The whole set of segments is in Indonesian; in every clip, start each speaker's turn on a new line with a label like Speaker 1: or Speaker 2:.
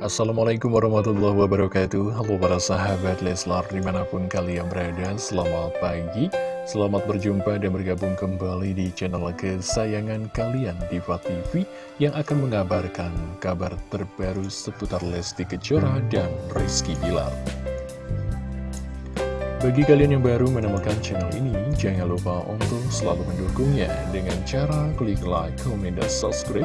Speaker 1: Assalamualaikum warahmatullahi wabarakatuh. Halo para sahabat Leslar di mana pun kalian berada Selamat pagi. Selamat berjumpa dan bergabung kembali di channel kesayangan kalian Diva TV Yang akan mengabarkan kabar terbaru seputar Lesti Kejora dan Rizky Bilar. Bagi kalian yang baru menemukan channel ini, jangan lupa untuk selalu mendukungnya dengan cara klik like, komen, dan subscribe,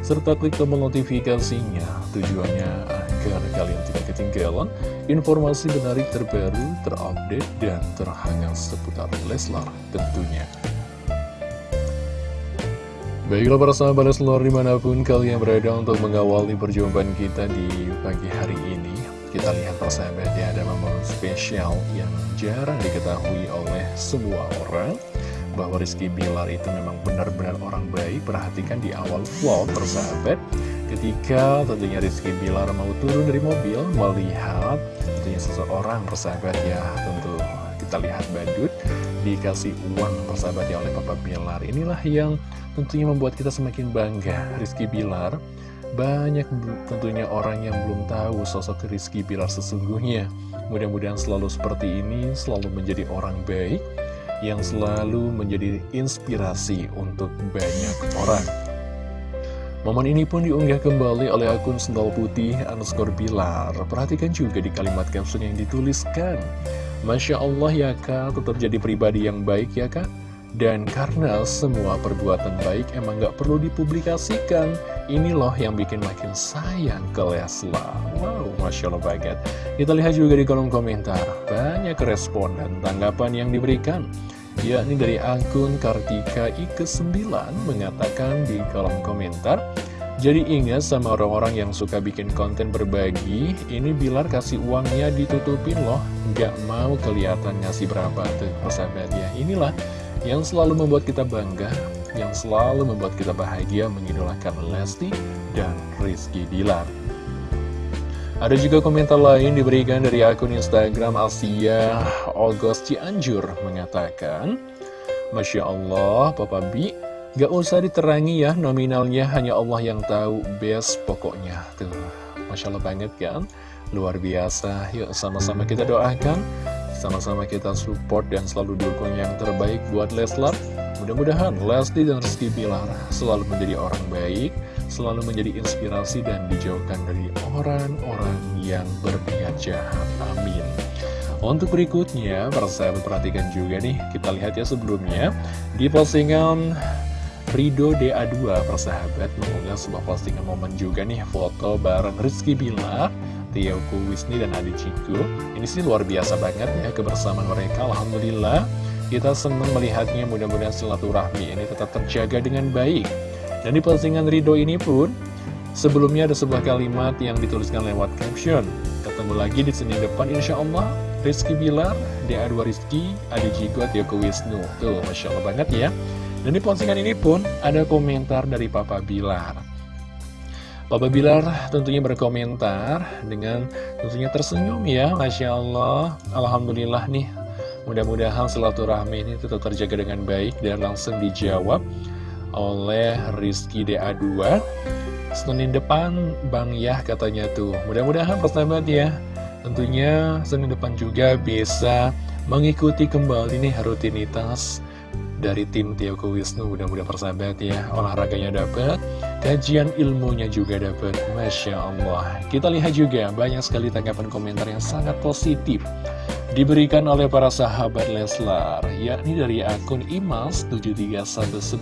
Speaker 1: serta klik tombol notifikasinya. Tujuannya agar kalian tidak ketinggalan informasi menarik terbaru, terupdate, dan terhangat seputar Leslar tentunya. Baiklah para sahabat Leslar di mana pun kalian berada untuk mengawali perjumpaan kita di pagi hari ini kita lihat persahabat ya ada momen spesial yang jarang diketahui oleh semua orang Bahwa Rizky Bilar itu memang benar-benar orang baik. Perhatikan di awal vlog persahabat. Ketika tentunya Rizky Bilar mau turun dari mobil Melihat tentunya seseorang persahabat ya Tentu kita lihat badut. Dikasih uang persahabat ya oleh Papa Bilar. Inilah yang tentunya membuat kita semakin bangga. Rizky Bilar banyak tentunya orang yang belum tahu sosok Rizky Bilar sesungguhnya. Mudah-mudahan selalu seperti ini, selalu menjadi orang baik, yang selalu menjadi inspirasi untuk banyak orang. Momen ini pun diunggah kembali oleh akun Sendal Putih underscore Bilar. Perhatikan juga di kalimat caption yang dituliskan. Masya Allah ya kak, tetap jadi pribadi yang baik ya kak. Dan karena semua perbuatan baik emang gak perlu dipublikasikan Ini loh yang bikin makin sayang ke Leslar. Wow, Masya Allah banget Kita lihat juga di kolom komentar Banyak respon dan tanggapan yang diberikan. Yakni dari akun Kartika IKE9 mengatakan di kolom komentar jadi ingat sama orang-orang yang suka bikin konten berbagi, ini Bilar kasih uangnya ditutupin loh, gak mau kelihatan ngasih berapa tuh persahabat ya. Inilah yang selalu membuat kita bangga, yang selalu membuat kita bahagia mengidolakan Lesti dan Rizky Bilar. Ada juga komentar lain diberikan dari akun Instagram Asia Ogos Cianjur mengatakan, Masya Allah, Papa Bi, gak usah diterangi ya nominalnya, hanya Allah yang tahu, best pokoknya. Tuh, Masya Allah banget kan? Luar biasa, yuk sama-sama kita doakan sama-sama kita support dan selalu dukung yang terbaik buat Leslar. Mudah-mudahan Lesti dan Rizky Bilar selalu menjadi orang baik, selalu menjadi inspirasi dan dijauhkan dari orang-orang yang berniat jahat. Amin. Untuk berikutnya, persahabat perhatikan juga nih, kita lihat ya sebelumnya, di postingan Rido DA2 persahabat. Mengunggah sebuah postingan momen juga nih, foto bareng Rizky Bilar Tiago Wisni dan Adi Ciku. Ini sih luar biasa banget ya kebersamaan mereka Alhamdulillah. Kita senang melihatnya mudah-mudahan silaturahmi ini tetap terjaga dengan baik. Dan di postingan Ridho ini pun Sebelumnya ada sebuah kalimat yang dituliskan lewat caption. Ketemu lagi di Senin depan Insya Allah Rizky Bilar, DA2 Rizky, Adi Jigo, Tiago Wisnu. Tuh Masya Allah banget ya Dan di postingan ini pun ada komentar dari Papa Bilar. Papa Bilar tentunya berkomentar dengan tentunya tersenyum ya Masya Allah. Alhamdulillah nih Mudah-mudahan silaturahmi ini tetap terjaga dengan baik Dan langsung dijawab oleh Rizky DA2 Senin depan Bang Yah katanya tuh. Mudah-mudahan persahabat ya. Tentunya Senin depan juga bisa mengikuti kembali nih rutinitas dari tim Tioko Wisnu mudah-mudahan persahabat ya olahraganya dapat kajian ilmunya juga dapat Masya Allah kita lihat juga banyak sekali tanggapan komentar yang sangat positif diberikan oleh para sahabat Leslar yakni dari akun Imas 7319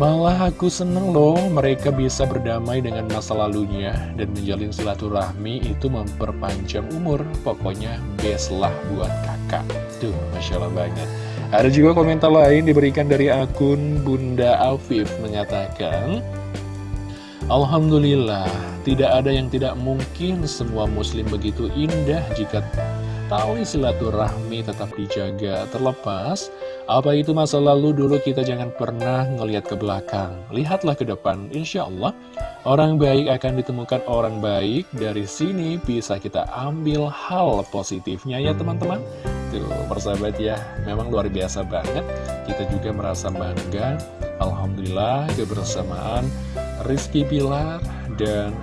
Speaker 1: Malah aku seneng loh mereka bisa berdamai dengan masa lalunya dan menjalin silaturahmi itu memperpanjang umur. Pokoknya best lah buat kakak. Tuh, Masya Allah banget. Ada juga komentar lain diberikan dari akun Bunda Afif mengatakan Alhamdulillah, tidak ada yang tidak mungkin semua muslim begitu indah jika tali silaturahmi tetap dijaga. Terlepas apa itu masa lalu dulu kita jangan pernah ngelihat ke belakang. Lihatlah ke depan insya Allah orang baik akan ditemukan orang baik. Dari sini bisa kita ambil hal positifnya ya teman-teman Tuh, persahabat ya, memang luar biasa banget. Kita juga merasa bangga. Alhamdulillah kebersamaan Rizky Pilar dan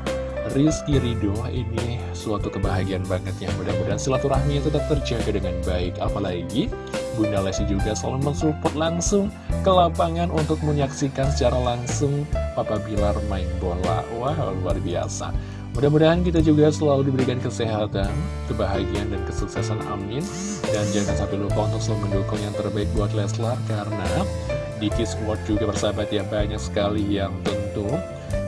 Speaker 1: Rizky Ridho ini suatu kebahagiaan banget ya. Mudah-mudahan silaturahminya tetap terjaga dengan baik. Apalagi Bunda Lesti juga selalu mensupport langsung ke lapangan untuk menyaksikan secara langsung Papa Bilar main bola. Wah luar biasa Mudah-mudahan kita juga selalu diberikan kesehatan, kebahagiaan, dan kesuksesan amin. Dan jangan sampai lupa untuk selalu mendukung yang terbaik buat Leslar Karena di Kiss World juga bersahabat ya banyak sekali yang tentu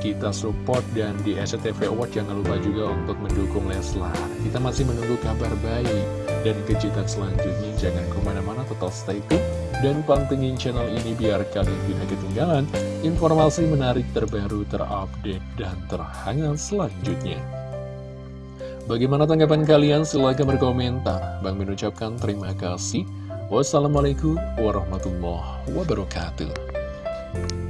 Speaker 1: kita support. Dan di SCTV Award jangan lupa juga untuk mendukung Leslar. Kita masih menunggu kabar baik dan kejutan selanjutnya jangan ke mana-mana total stay tune dan pantengin channel ini biar kalian tidak ketinggalan informasi menarik terbaru terupdate dan terhangat selanjutnya Bagaimana tanggapan kalian? Silahkan berkomentar. Bang mengucapkan terima kasih. Wassalamualaikum warahmatullahi wabarakatuh